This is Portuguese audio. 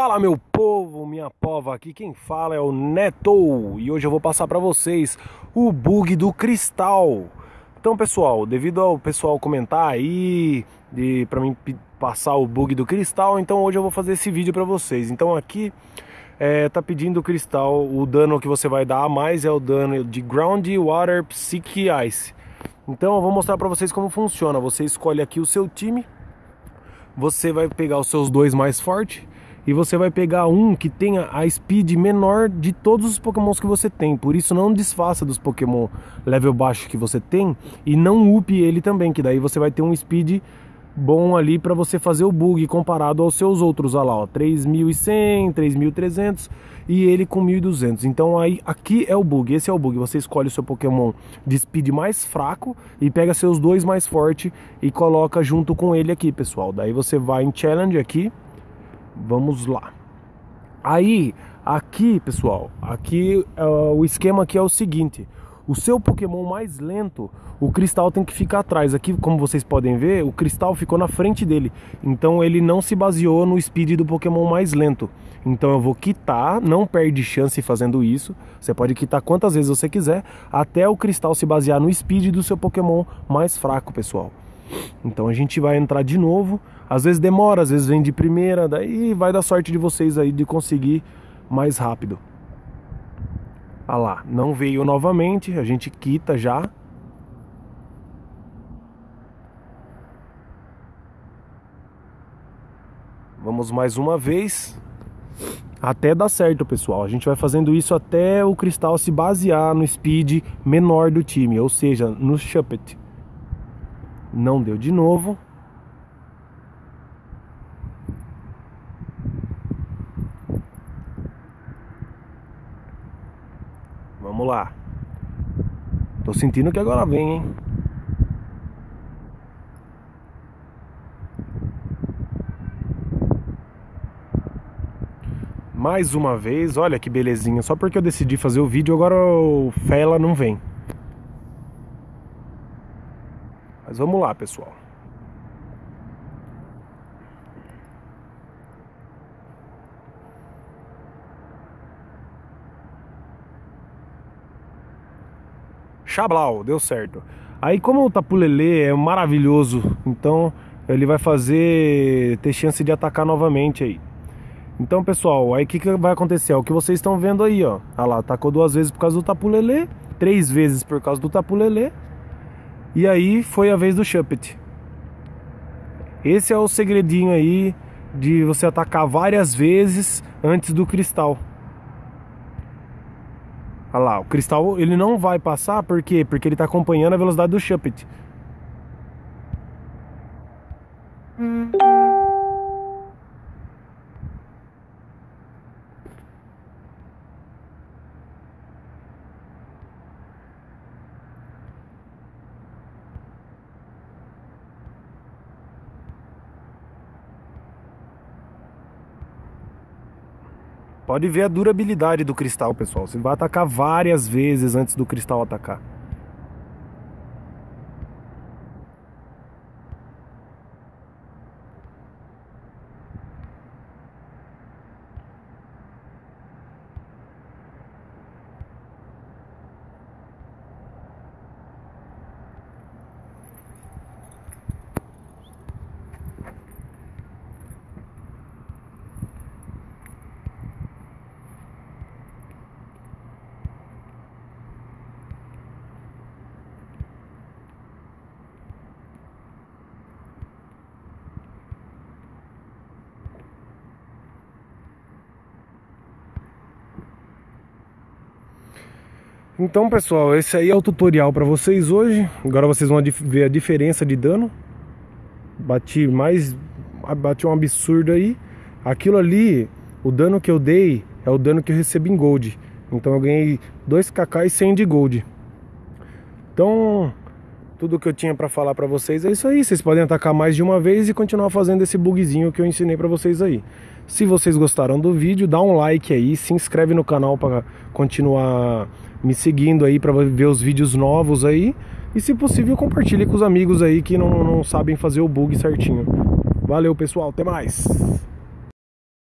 Fala meu povo, minha pova, aqui quem fala é o Neto e hoje eu vou passar para vocês o bug do cristal. Então pessoal, devido ao pessoal comentar aí de para mim passar o bug do cristal, então hoje eu vou fazer esse vídeo para vocês. Então aqui é, tá pedindo o cristal, o dano que você vai dar a mais é o dano de Ground Water Psyche Ice. Então eu vou mostrar para vocês como funciona. Você escolhe aqui o seu time, você vai pegar os seus dois mais fortes e você vai pegar um que tenha a speed menor de todos os pokémons que você tem. Por isso não desfaça dos pokémon level baixo que você tem e não upe ele também, que daí você vai ter um speed bom ali para você fazer o bug comparado aos seus outros, olha lá, ó, 3100, 3300 e ele com 1200. Então aí aqui é o bug, esse é o bug. Você escolhe o seu Pokémon de speed mais fraco e pega seus dois mais forte e coloca junto com ele aqui, pessoal. Daí você vai em challenge aqui Vamos lá. Aí, aqui, pessoal, aqui uh, o esquema aqui é o seguinte: o seu Pokémon mais lento, o cristal tem que ficar atrás. Aqui, como vocês podem ver, o cristal ficou na frente dele. Então ele não se baseou no speed do Pokémon mais lento. Então eu vou quitar, não perde chance fazendo isso. Você pode quitar quantas vezes você quiser, até o cristal se basear no speed do seu Pokémon mais fraco, pessoal. Então a gente vai entrar de novo. Às vezes demora, às vezes vem de primeira, daí vai dar sorte de vocês aí de conseguir mais rápido. Ah lá, não veio novamente, a gente quita já. Vamos mais uma vez. Até dar certo, pessoal. A gente vai fazendo isso até o cristal se basear no speed menor do time, ou seja, no Shuppet. Não deu de novo. Vamos lá. Tô sentindo que agora vem, hein? Mais uma vez, olha que belezinha. Só porque eu decidi fazer o vídeo, agora o Fela não vem. Mas vamos lá, pessoal. Xablau, deu certo. Aí como o Tapulele é maravilhoso, então ele vai fazer ter chance de atacar novamente aí. Então, pessoal, aí o que, que vai acontecer? É o que vocês estão vendo aí, ó. Olha lá, atacou duas vezes por causa do Tapulele, três vezes por causa do Tapulele e aí foi a vez do Shuppet. Esse é o segredinho aí de você atacar várias vezes antes do cristal. Olha lá, o cristal ele não vai passar, por quê? Porque ele está acompanhando a velocidade do Shuppet. Pode ver a durabilidade do cristal, pessoal. Você vai atacar várias vezes antes do cristal atacar. Então pessoal, esse aí é o tutorial para vocês hoje. Agora vocês vão ver a diferença de dano. Bati mais... Bati um absurdo aí. Aquilo ali, o dano que eu dei é o dano que eu recebi em gold. Então eu ganhei 2kk e 100 de gold. Então, tudo que eu tinha para falar para vocês é isso aí Vocês podem atacar mais de uma vez e continuar fazendo esse bugzinho que eu ensinei para vocês aí se vocês gostaram do vídeo, dá um like aí, se inscreve no canal para continuar me seguindo aí para ver os vídeos novos aí. E se possível, compartilhe com os amigos aí que não, não sabem fazer o bug certinho. Valeu, pessoal. Até mais.